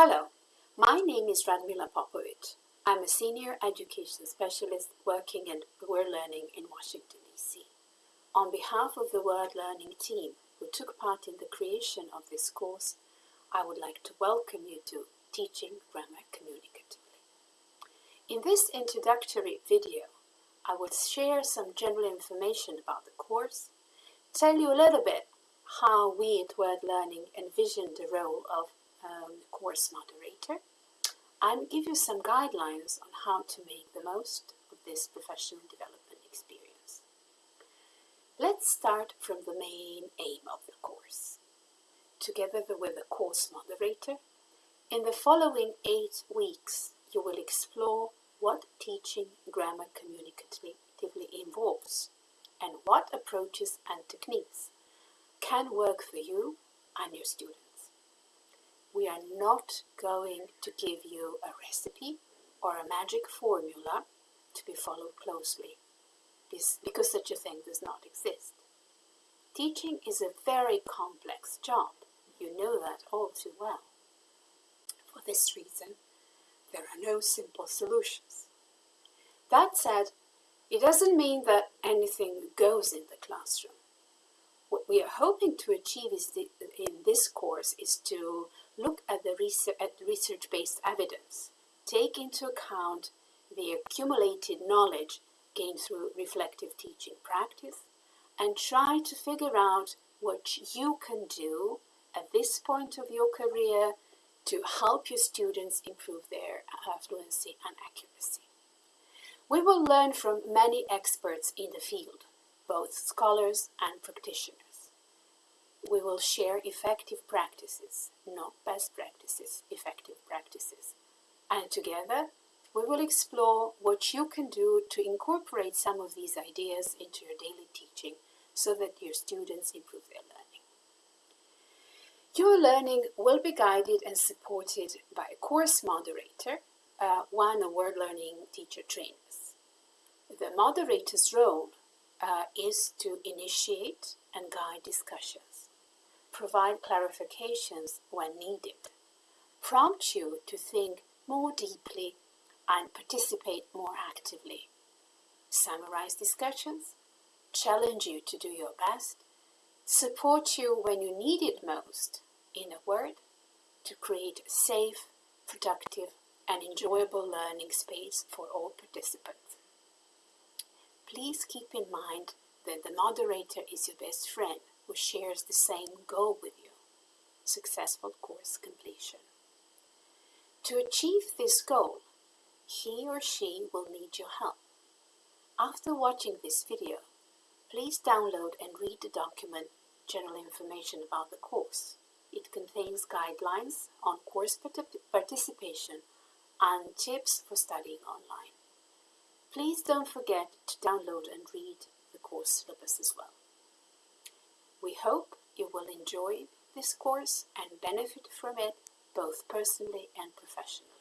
Hello, my name is Radmila Popovic. I'm a senior education specialist working in World Learning in Washington, D.C. On behalf of the World Learning team who took part in the creation of this course, I would like to welcome you to Teaching Grammar Communicatively. In this introductory video, I will share some general information about the course, tell you a little bit how we at World Learning envision the role of um, course moderator and give you some guidelines on how to make the most of this professional development experience. Let's start from the main aim of the course. Together with the course moderator, in the following eight weeks, you will explore what teaching grammar communicatively involves and what approaches and techniques can work for you and your students we are not going to give you a recipe or a magic formula to be followed closely, because such a thing does not exist. Teaching is a very complex job. You know that all too well. For this reason, there are no simple solutions. That said, it doesn't mean that anything goes in the classroom. What we are hoping to achieve the, in this course is to look at the research, research-based evidence, take into account the accumulated knowledge gained through reflective teaching practice, and try to figure out what you can do at this point of your career to help your students improve their fluency and accuracy. We will learn from many experts in the field, both scholars and practitioners we will share effective practices, not best practices, effective practices. And together, we will explore what you can do to incorporate some of these ideas into your daily teaching so that your students improve their learning. Your learning will be guided and supported by a course moderator, uh, one of World Learning teacher trainers. The moderator's role uh, is to initiate and guide discussions. Provide clarifications when needed, prompt you to think more deeply and participate more actively, summarize discussions, challenge you to do your best, support you when you need it most, in a word, to create a safe, productive and enjoyable learning space for all participants. Please keep in mind that the moderator is your best friend who shares the same goal with you, successful course completion. To achieve this goal, he or she will need your help. After watching this video, please download and read the document General Information about the course. It contains guidelines on course participation and tips for studying online. Please don't forget to download and read the course syllabus as well. We hope you will enjoy this course and benefit from it both personally and professionally.